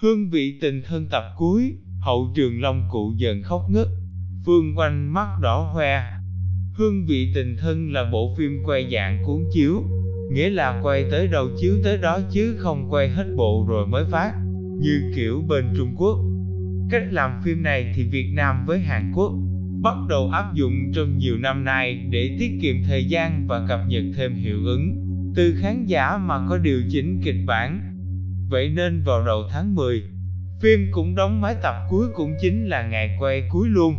Hương vị tình thân tập cuối, hậu trường long cụ dần khóc ngất, phương quanh mắt đỏ hoe. Hương vị tình thân là bộ phim quay dạng cuốn chiếu, nghĩa là quay tới đâu chiếu tới đó chứ không quay hết bộ rồi mới phát, như kiểu bên Trung Quốc. Cách làm phim này thì Việt Nam với Hàn Quốc bắt đầu áp dụng trong nhiều năm nay để tiết kiệm thời gian và cập nhật thêm hiệu ứng từ khán giả mà có điều chỉnh kịch bản. Vậy nên vào đầu tháng 10, phim cũng đóng máy tập cuối cũng chính là ngày quay cuối luôn.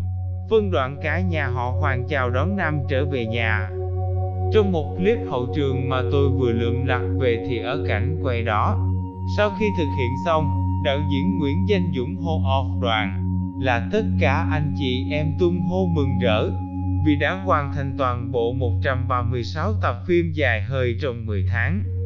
Phân đoạn cả nhà họ Hoàng chào đón Nam trở về nhà. Trong một clip hậu trường mà tôi vừa lượm lặt về thì ở cảnh quay đó. Sau khi thực hiện xong, đạo diễn Nguyễn Danh Dũng hô off đoàn là tất cả anh chị em tung hô mừng rỡ vì đã hoàn thành toàn bộ 136 tập phim dài hơi trong 10 tháng.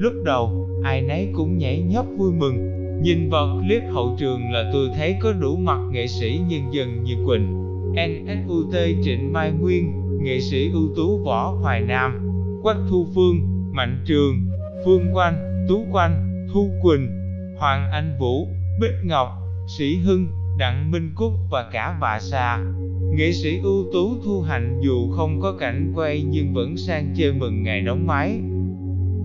Lúc đầu, ai nấy cũng nhảy nhót vui mừng, nhìn vào clip hậu trường là tôi thấy có đủ mặt nghệ sĩ nhân dân như Quỳnh, NSUT Trịnh Mai Nguyên, nghệ sĩ ưu tú Võ Hoài Nam, Quách Thu Phương, Mạnh Trường, Phương Quanh, Tú Quanh, Thu Quỳnh, Hoàng Anh Vũ, Bích Ngọc, Sĩ Hưng, Đặng Minh Cúc và cả bà Sa. Nghệ sĩ ưu tú Thu Hạnh dù không có cảnh quay nhưng vẫn sang chơi mừng ngày đóng máy.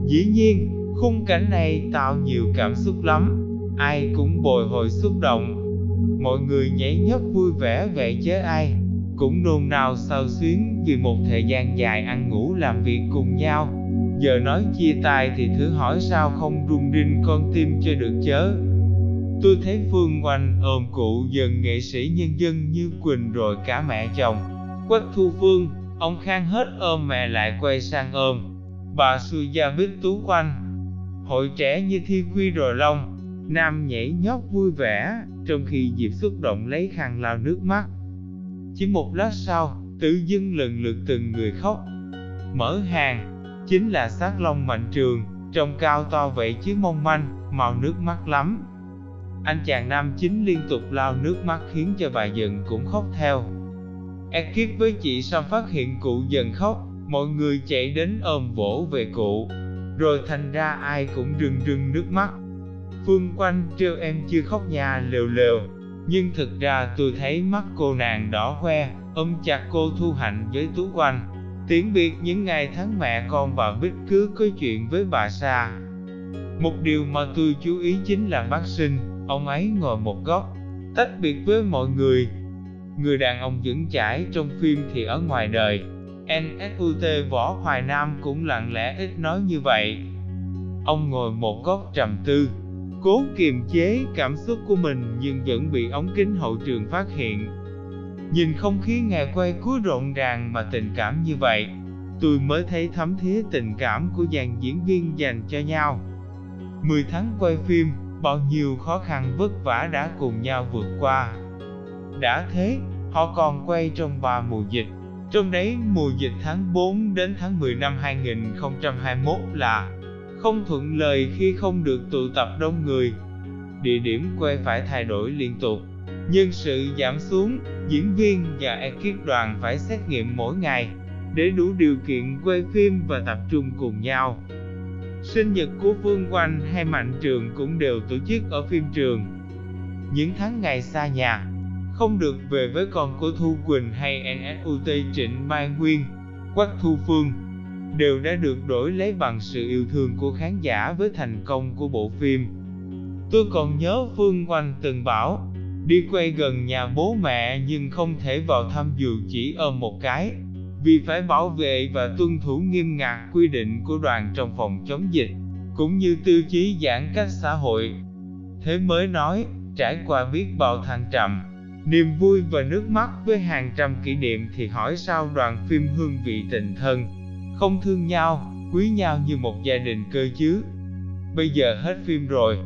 Dĩ nhiên, khung cảnh này tạo nhiều cảm xúc lắm, ai cũng bồi hồi xúc động. Mọi người nhảy nhót vui vẻ vậy chứ ai, cũng nôn nao sao xuyến vì một thời gian dài ăn ngủ làm việc cùng nhau. Giờ nói chia tay thì thử hỏi sao không rung rinh con tim cho được chớ. Tôi thấy Phương Oanh ôm cụ dần nghệ sĩ nhân dân như Quỳnh rồi cả mẹ chồng. Quách Thu Phương, ông Khang hết ôm mẹ lại quay sang ôm. Bà sư Gia Bích Tú Quanh. Hội trẻ như Thi Quy rồi Long, Nam nhảy nhót vui vẻ, trong khi Diệp xúc động lấy khăn lao nước mắt. Chỉ một lát sau, tự dưng lần lượt từng người khóc. Mở hàng, chính là sát long mạnh trường, trông cao to vậy chứ mong manh, màu nước mắt lắm. Anh chàng nam chính liên tục lao nước mắt khiến cho bà dần cũng khóc theo. Ekip với chị Sam phát hiện cụ dần khóc, mọi người chạy đến ôm vỗ về cụ. Rồi thành ra ai cũng rưng rưng nước mắt. Phương quanh trêu em chưa khóc nhà lều lều. Nhưng thực ra tôi thấy mắt cô nàng đỏ hoe, ôm chặt cô Thu Hạnh với Tú Quanh. tiễn biệt những ngày tháng mẹ con và Bích cứ có chuyện với bà Sa. Một điều mà tôi chú ý chính là bác sinh, Ông ấy ngồi một góc, tách biệt với mọi người. Người đàn ông vững chãi trong phim thì ở ngoài đời. NSUT Võ Hoài Nam cũng lặng lẽ ít nói như vậy. Ông ngồi một góc trầm tư, cố kiềm chế cảm xúc của mình nhưng vẫn bị ống kính hậu trường phát hiện. Nhìn không khí ngày quay cuối rộn ràng mà tình cảm như vậy, tôi mới thấy thấm thía tình cảm của dàn diễn viên dành cho nhau. 10 tháng quay phim, bao nhiêu khó khăn vất vả đã cùng nhau vượt qua. Đã thế, họ còn quay trong ba mùa dịch, trong đấy mùa dịch tháng 4 đến tháng 10 năm 2021 là không thuận lợi khi không được tụ tập đông người. Địa điểm quay phải thay đổi liên tục, nhân sự giảm xuống, diễn viên và ekip đoàn phải xét nghiệm mỗi ngày để đủ điều kiện quay phim và tập trung cùng nhau. Sinh nhật của Vương Quanh hay Mạnh Trường cũng đều tổ chức ở phim trường. Những tháng ngày xa nhà, không được về với con của Thu Quỳnh hay NSUT Trịnh Mai Nguyên, Quách Thu Phương, đều đã được đổi lấy bằng sự yêu thương của khán giả với thành công của bộ phim. Tôi còn nhớ Phương Oanh từng bảo, đi quay gần nhà bố mẹ nhưng không thể vào thăm dù chỉ ôm một cái, vì phải bảo vệ và tuân thủ nghiêm ngặt quy định của đoàn trong phòng chống dịch, cũng như tiêu chí giãn cách xã hội. Thế mới nói, trải qua biết bao thăng trầm, niềm vui và nước mắt với hàng trăm kỷ niệm thì hỏi sao đoàn phim hương vị tình thân, không thương nhau, quý nhau như một gia đình cơ chứ. Bây giờ hết phim rồi,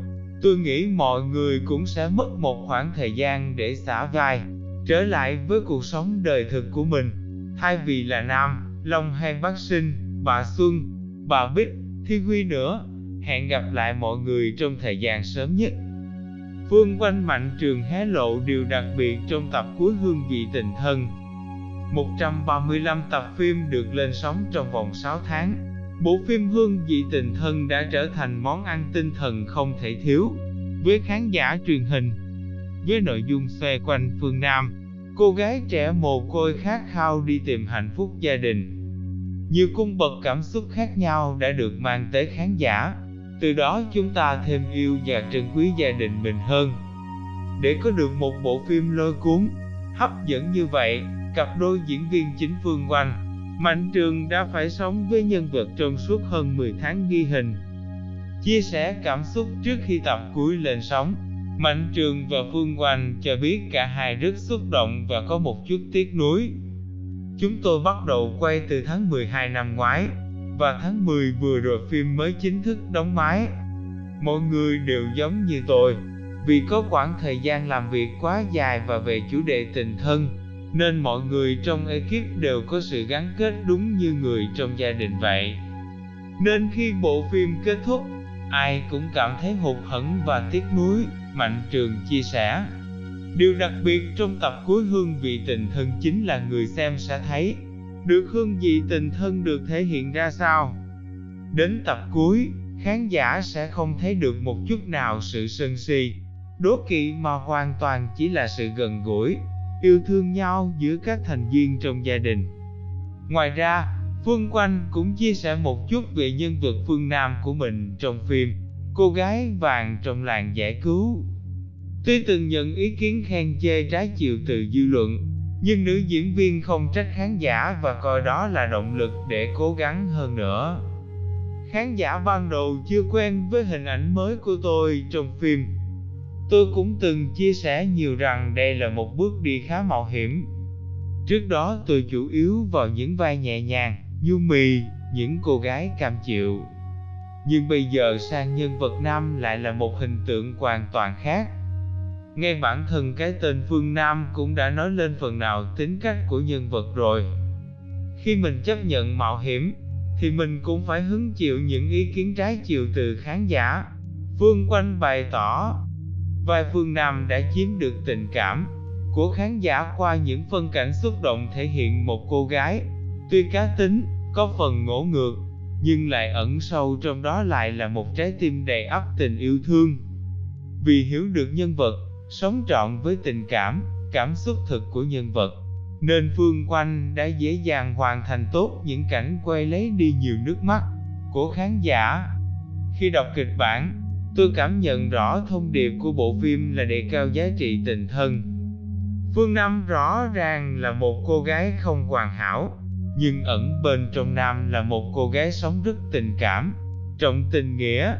tôi nghĩ mọi người cũng sẽ mất một khoảng thời gian để xả vai, trở lại với cuộc sống đời thực của mình thay vì là Nam, Long hay Bắc Sinh, bà Xuân, bà Bích, Thi Huy nữa. Hẹn gặp lại mọi người trong thời gian sớm nhất. Phương Quanh Mạnh Trường hé lộ điều đặc biệt trong tập cuối Hương vị tình thân. 135 tập phim được lên sóng trong vòng 6 tháng. Bộ phim Hương vị tình thân đã trở thành món ăn tinh thần không thể thiếu. với khán giả truyền hình. Với nội dung xoay quanh Phương Nam, cô gái trẻ mồ côi khát khao đi tìm hạnh phúc gia đình. Nhiều cung bậc cảm xúc khác nhau đã được mang tới khán giả, từ đó chúng ta thêm yêu và trân quý gia đình mình hơn. Để có được một bộ phim lôi cuốn, hấp dẫn như vậy, cặp đôi diễn viên chính Phương Oanh, Mạnh Trường đã phải sống với nhân vật trong suốt hơn 10 tháng ghi hình. Chia sẻ cảm xúc trước khi tập cuối lên sóng, Mạnh Trường và Phương Oanh cho biết cả hai rất xúc động và có một chút tiếc nuối. Chúng tôi bắt đầu quay từ tháng 12 năm ngoái, và tháng 10 vừa rồi phim mới chính thức đóng máy. Mọi người đều giống như tôi, vì có khoảng thời gian làm việc quá dài và về chủ đề tình thân, nên mọi người trong ekip đều có sự gắn kết đúng như người trong gia đình vậy. Nên khi bộ phim kết thúc, ai cũng cảm thấy hụt hẫng và tiếc nuối, Mạnh Trường chia sẻ. Điều đặc biệt trong tập cuối hương vị tình thân chính là người xem sẽ thấy được hương vị tình thân được thể hiện ra sao. Đến tập cuối, khán giả sẽ không thấy được một chút nào sự sân si, đố kỵ mà hoàn toàn chỉ là sự gần gũi, yêu thương nhau giữa các thành viên trong gia đình. Ngoài ra, Phương Quanh cũng chia sẻ một chút về nhân vật Phương Nam của mình trong phim Cô gái vàng trong làng giải cứu. Tuy từng nhận ý kiến khen chê trái chiều từ dư luận, nhưng nữ diễn viên không trách khán giả và coi đó là động lực để cố gắng hơn nữa. Khán giả ban đầu chưa quen với hình ảnh mới của tôi trong phim. Tôi cũng từng chia sẻ nhiều rằng đây là một bước đi khá mạo hiểm. Trước đó tôi chủ yếu vào những vai nhẹ nhàng, nhu mì, những cô gái cam chịu. Nhưng bây giờ sang nhân vật nam lại là một hình tượng hoàn toàn khác ngay bản thân cái tên Phương Nam cũng đã nói lên phần nào tính cách của nhân vật rồi. Khi mình chấp nhận mạo hiểm, thì mình cũng phải hứng chịu những ý kiến trái chiều từ khán giả. Phương Quanh bày tỏ, vai Phương Nam đã chiếm được tình cảm của khán giả qua những phân cảnh xúc động thể hiện một cô gái, tuy cá tính, có phần ngỗ ngược, nhưng lại ẩn sâu trong đó lại là một trái tim đầy ắp tình yêu thương. Vì hiểu được nhân vật, sống trọn với tình cảm, cảm xúc thực của nhân vật, nên Phương Quanh đã dễ dàng hoàn thành tốt những cảnh quay lấy đi nhiều nước mắt của khán giả. Khi đọc kịch bản, tôi cảm nhận rõ thông điệp của bộ phim là đề cao giá trị tình thân. Phương Nam rõ ràng là một cô gái không hoàn hảo, nhưng ẩn bên trong Nam là một cô gái sống rất tình cảm, trọng tình nghĩa,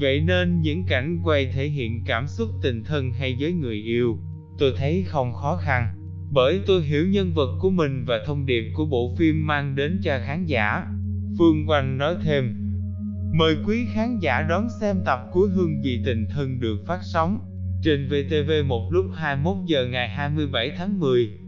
Vậy nên những cảnh quay thể hiện cảm xúc tình thân hay với người yêu, tôi thấy không khó khăn, bởi tôi hiểu nhân vật của mình và thông điệp của bộ phim mang đến cho khán giả. Phương Oanh nói thêm, mời quý khán giả đón xem tập cuối Hương vị tình thân được phát sóng trên VTV1 lúc 21 giờ ngày 27 tháng 10.